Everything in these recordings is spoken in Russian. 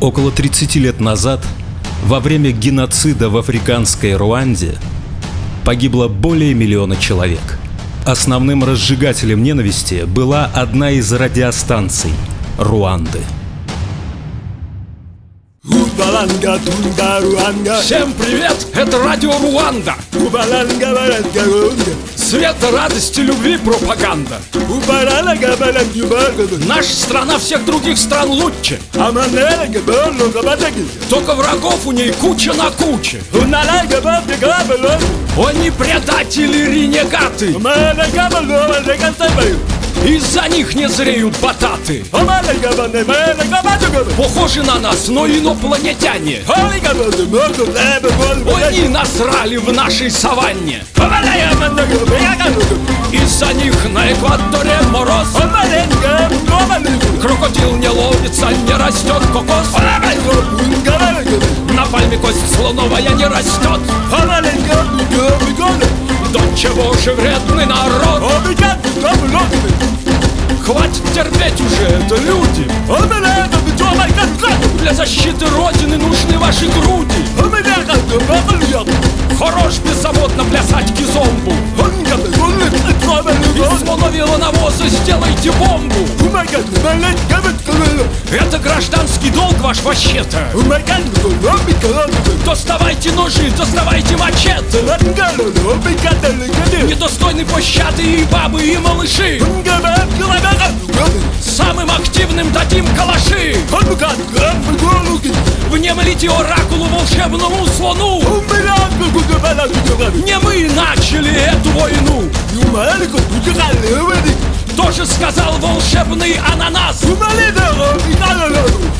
Около 30 лет назад, во время геноцида в африканской Руанде, погибло более миллиона человек. Основным разжигателем ненависти была одна из радиостанций Руанды. Убаланга, тунга, руанга. Всем привет! Это радио Руанда! Убаланга, баланга, руанга. Свет радости, любви, пропаганда! Наша страна всех других стран лучше! Только врагов у ней куча на куче! Они предатели ренегаты! Из-за них не зреют бататы! Похожи на нас, но инопланетяне! Они насрали в нашей саванне! Из-за них на экваторе мороз! Крокодил не ловится, не растет кокос! На пальме кость слоновая не растет! До чего же вредный народ? Хватит терпеть уже, это люди! Для защиты Родины нужны ваши груди! Хорош беззаботно плясать кизомбу! Из слоновьего навоза сделайте бомбу! Это гражданский долг ваш вообще-то! Доставайте ножи, доставайте мачете! Недостойны пощады и бабы, и малыши! Внемлите оракулу волшебному слону! Не мы начали эту войну! Тоже сказал волшебный ананас!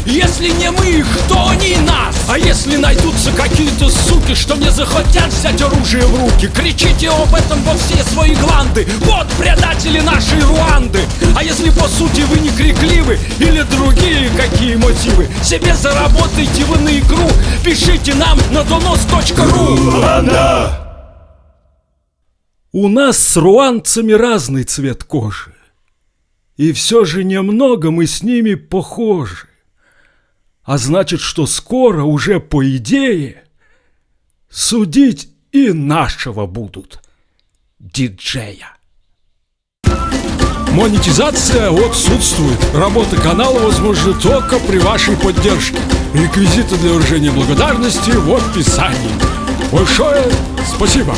Если не мы, кто они нас? А если найдутся какие-то суки, что не захотят взять оружие в руки, кричите об этом во все свои гланды. Вот предатели нашей Руанды. А если по сути вы не крикливы или другие какие мотивы, себе заработайте вы на игру, пишите нам на донос.ру. У нас с руанцами разный цвет кожи. И все же немного мы с ними похожи. А значит, что скоро уже по идее судить и нашего будут диджея. Монетизация отсутствует. Работа канала возможна только при вашей поддержке. Реквизиты для выражения благодарности в описании. Большое спасибо!